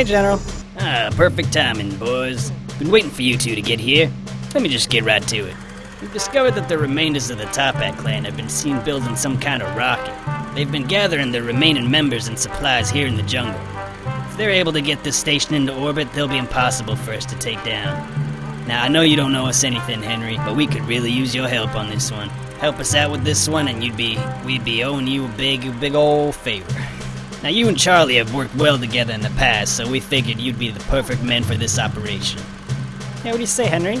Hey, General. Ah, perfect timing, boys. Been waiting for you two to get here. Let me just get right to it. We've discovered that the remainders of the Toppat clan have been seen building some kind of rocket. They've been gathering their remaining members and supplies here in the jungle. If they're able to get this station into orbit, they'll be impossible for us to take down. Now, I know you don't know us anything, Henry, but we could really use your help on this one. Help us out with this one, and you'd be we'd be owing you a big, big old favor. Now, you and Charlie have worked well together in the past, so we figured you'd be the perfect men for this operation. Hey, what do you say, Henry?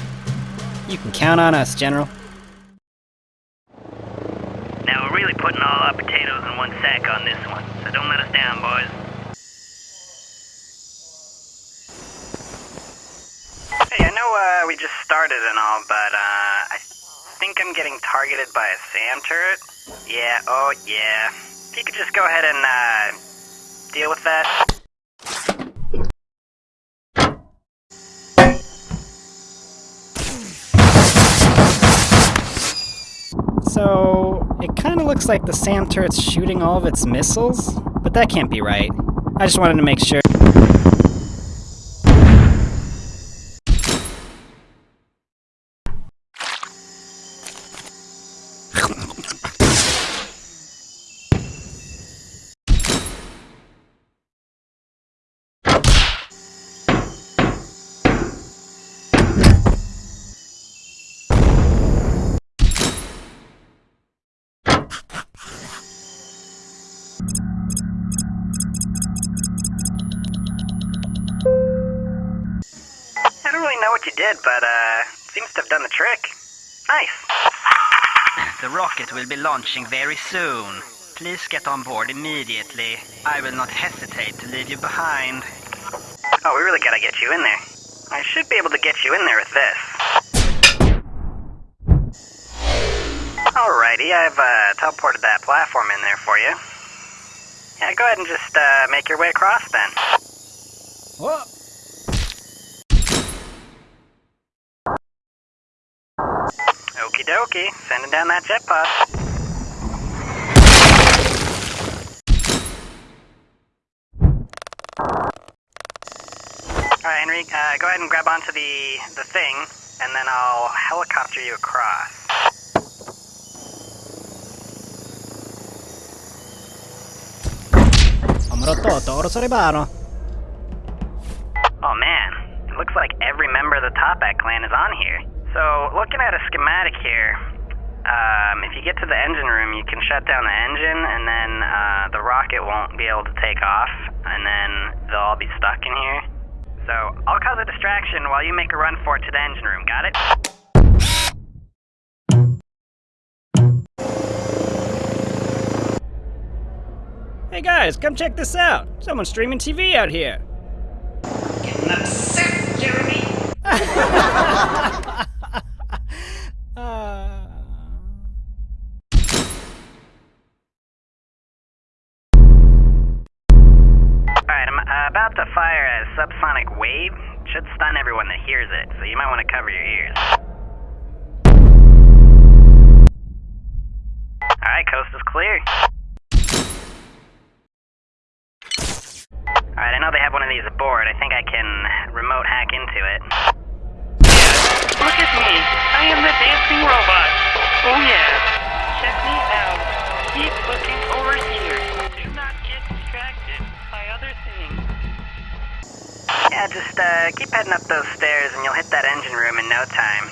You can count on us, General. Now, we're really putting all our potatoes in one sack on this one, so don't let us down, boys. Hey, I know uh, we just started and all, but uh, I think I'm getting targeted by a SAM turret. Yeah, oh yeah. If you could just go ahead and uh, deal with that. So, it kind of looks like the SAM turret's shooting all of its missiles, but that can't be right. I just wanted to make sure. What you did, but uh, seems to have done the trick. Nice. The rocket will be launching very soon. Please get on board immediately. I will not hesitate to leave you behind. Oh, we really gotta get you in there. I should be able to get you in there with this. Alrighty, I've uh, teleported that platform in there for you. Yeah, go ahead and just uh, make your way across then. Whoa! Okie dokie, sending down that jet pod. Alright, Henry, uh, go ahead and grab onto the, the thing, and then I'll helicopter you across. Numero 8, ora So, looking a schematic here, um, if you get to the engine room, you can shut down the engine, and then uh, the rocket won't be able to take off, and then they'll all be stuck in here. So, I'll cause a distraction while you make a run for it to the engine room, got it? Hey guys, come check this out. Someone's streaming TV out here. Getting upset, Jeremy. Uh... Alright, I'm uh, about to fire a subsonic wave. Should stun everyone that hears it, so you might want to cover your ears. Alright, coast is clear. Alright, I know they have one of these aboard. I think I can remote hack into it. Look at me. I am the dancing robot. Oh yeah. Check me out. Keep looking over here. Yeah, just uh, keep heading up those stairs and you'll hit that engine room in no time.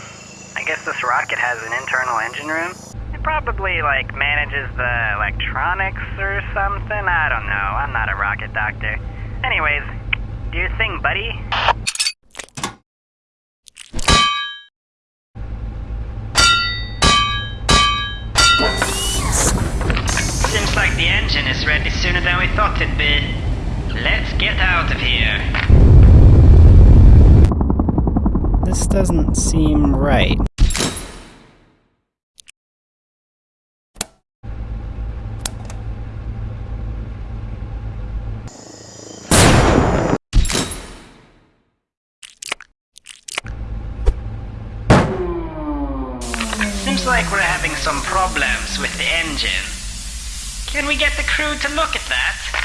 I guess this rocket has an internal engine room. It probably, like, manages the electronics or something. I don't know. I'm not a rocket doctor. Anyways, do your thing, buddy. Seems like the engine is ready sooner than we thought it'd be. Let's get out of here. This doesn't seem right. Seems like we're having some problems with the engine. Can we get the crew to look at that?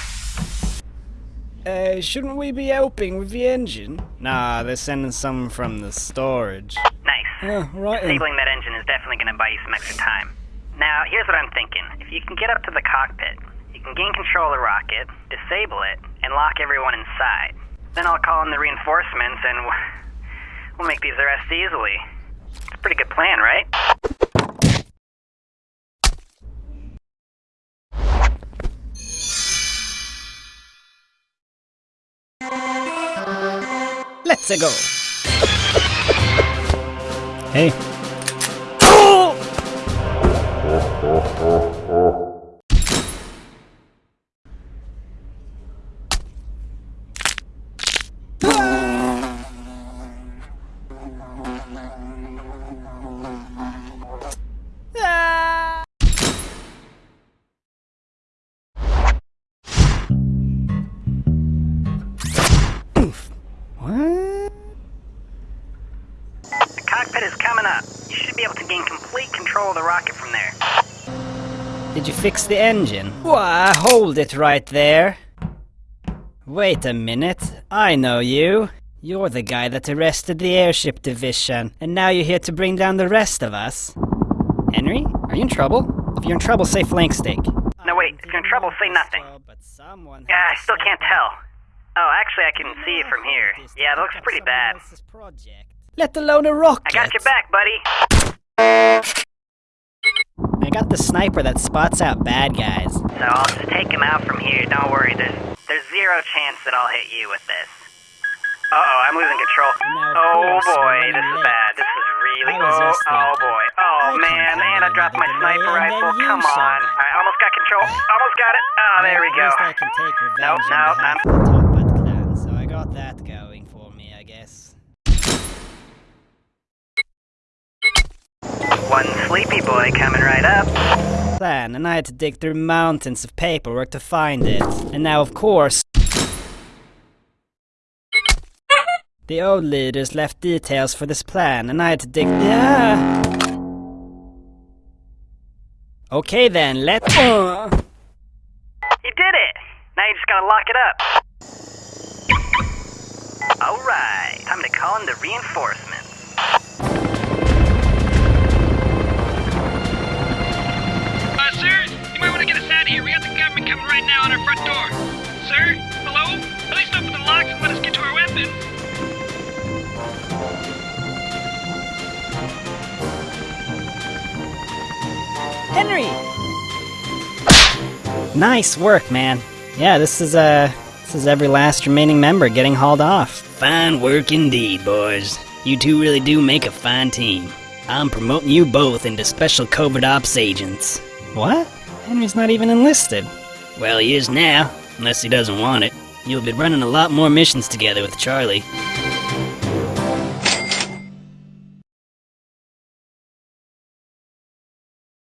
Uh, shouldn't we be helping with the engine? Nah, they're sending some from the storage. Nice. Yeah, right. Disabling that engine is definitely going to buy you some extra time. Now, here's what I'm thinking. If you can get up to the cockpit, you can gain control of the rocket, disable it, and lock everyone inside. Then I'll call in the reinforcements and we'll make these arrests easily. It's a pretty good plan, right? Let's go. Hey. Oh! Control the rocket from there. Did you fix the engine? Why, hold it right there. Wait a minute. I know you. You're the guy that arrested the airship division, and now you're here to bring down the rest of us. Henry, are you in trouble? If you're in trouble, say flank steak. No, wait. If you're in trouble, say nothing. Yeah, I still can't tell. Oh, actually, I can see it from here. Yeah, it looks pretty bad. Let alone a rocket. I got your back, buddy. I got the sniper that spots out bad guys. So I'll just take him out from here. Don't worry. There's there's zero chance that I'll hit you with this. Uh oh, I'm losing control. Now, Oh boy, this is bad. This is really oh oh boy. Oh man, and I dropped my sniper rifle. Come on. I almost got control. Almost got it. Oh, there we At go. least I can take revenge Nope, on nope, behalf I'm- of the Toppat clan, so I got that going for me, I guess. One sleepy boy coming right up. Plan, and I had to dig through mountains of paperwork to find it. And now, of course, the old leaders left details for this plan, and I had to dig. Yeah. Okay then, let. Uh. You did it. Now you just gotta lock it up. All right, time to call in the reinforcements. Henry! Nice work, man. Yeah, this is, uh. This is every last remaining member getting hauled off. Fine work indeed, boys. You two really do make a fine team. I'm promoting you both into special covert ops agents. What? Henry's not even enlisted. Well, he is now, unless he doesn't want it. You'll be running a lot more missions together with Charlie.